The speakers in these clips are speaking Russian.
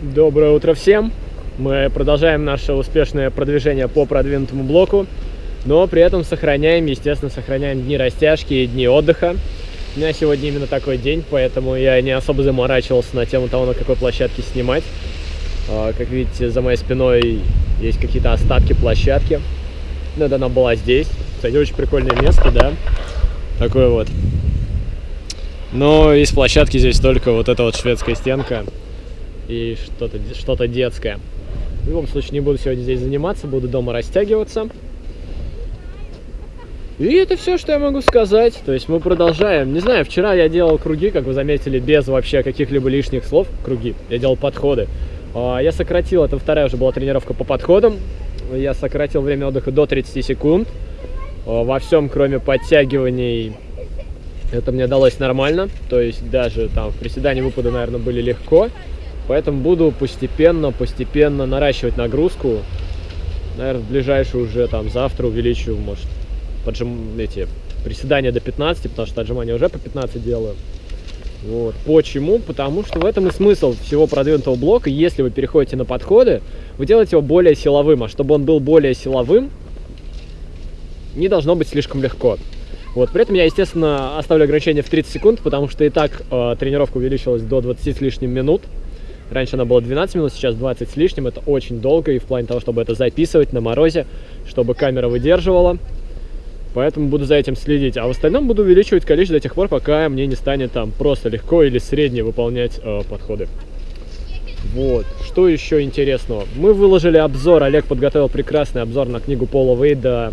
Доброе утро всем! Мы продолжаем наше успешное продвижение по продвинутому блоку, но при этом сохраняем, естественно, сохраняем дни растяжки и дни отдыха. У меня сегодня именно такой день, поэтому я не особо заморачивался на тему того, на какой площадке снимать. А, как видите, за моей спиной есть какие-то остатки площадки. Надо она была здесь. Кстати, очень прикольное место, да? Такое вот. Но из площадки здесь только вот эта вот шведская стенка и что-то что, -то, детское. В любом случае не буду сегодня здесь заниматься, буду дома растягиваться. И это все, что я могу сказать. То есть мы продолжаем. Не знаю, вчера я делал круги, как вы заметили, без вообще каких-либо лишних слов. Круги. Я делал подходы. А, я сократил, это вторая уже была тренировка по подходам. Я сократил время отдыха до 30 секунд. А, во всем, кроме подтягиваний, это мне далось нормально. То есть даже там в приседании выпады, наверное, были легко. Поэтому буду постепенно, постепенно наращивать нагрузку. Наверное, в ближайшее уже там завтра увеличу, может, поджим, эти приседания до 15, потому что отжимания уже по 15 делаю. Вот. Почему? Потому что в этом и смысл всего продвинутого блока. Если вы переходите на подходы, вы делаете его более силовым. А чтобы он был более силовым, не должно быть слишком легко. Вот. При этом я, естественно, оставлю ограничение в 30 секунд, потому что и так э, тренировка увеличилась до 20 с лишним минут. Раньше она была 12 минут, сейчас 20 с лишним. Это очень долго и в плане того, чтобы это записывать на морозе, чтобы камера выдерживала. Поэтому буду за этим следить. А в остальном буду увеличивать количество до тех пор, пока мне не станет там просто легко или средне выполнять э, подходы. Вот. Что еще интересного? Мы выложили обзор, Олег подготовил прекрасный обзор на книгу Пола Вейда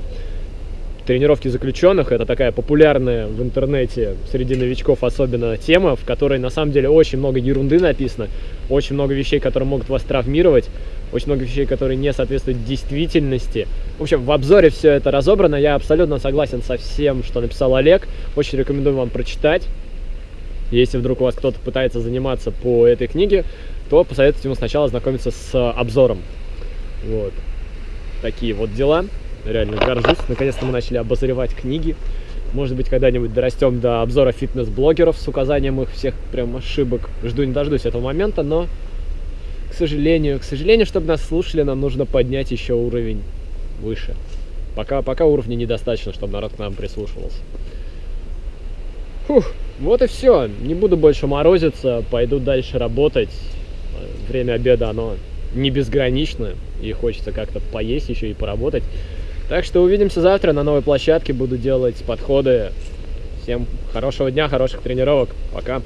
тренировки заключенных. Это такая популярная в интернете среди новичков особенно тема, в которой на самом деле очень много ерунды написано, очень много вещей, которые могут вас травмировать, очень много вещей, которые не соответствуют действительности. В общем, в обзоре все это разобрано, я абсолютно согласен со всем, что написал Олег, очень рекомендую вам прочитать. Если вдруг у вас кто-то пытается заниматься по этой книге, то посоветуйте ему сначала ознакомиться с обзором. Вот. Такие вот дела реально горжусь. Наконец-то мы начали обозревать книги. Может быть, когда-нибудь дорастем до обзора фитнес-блогеров с указанием их всех прям ошибок. Жду не дождусь этого момента, но, к сожалению, к сожалению, чтобы нас слушали, нам нужно поднять еще уровень выше. Пока, пока уровня недостаточно, чтобы народ к нам прислушивался. Фух, вот и все. Не буду больше морозиться, пойду дальше работать. Время обеда, оно не безграничное, и хочется как-то поесть еще и поработать. Так что увидимся завтра на новой площадке. Буду делать подходы. Всем хорошего дня, хороших тренировок. Пока.